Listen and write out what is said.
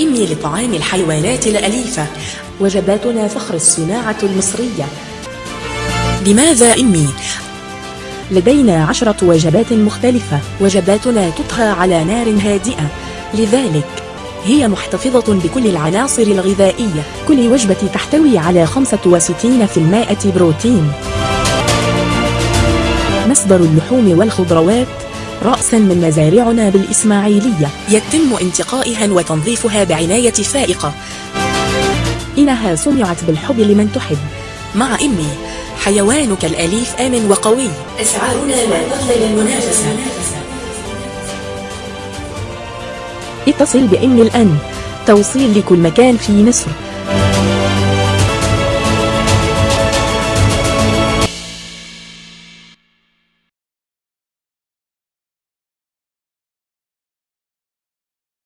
إمي لطعام الحيوانات الأليفة وجباتنا فخر الصناعة المصرية. لماذا إمي؟ لدينا عشرة وجبات مختلفة. وجباتنا تطهى على نار هادئة. لذلك هي محتفظة بكل العناصر الغذائية. كل وجبة تحتوي على 65% بروتين. مصدر اللحوم والخضروات رأسا من مزارعنا بالإسماعيلية. يتم انتقائها وتنظيفها بعناية فائقة. إنها صنعت بالحب لمن تحب. مع إمي حيوانك الأليف آمن وقوي. أسعارنا لا تقبل المنافسة. اتصل بإمي الآن. توصيل لكل مكان في مصر.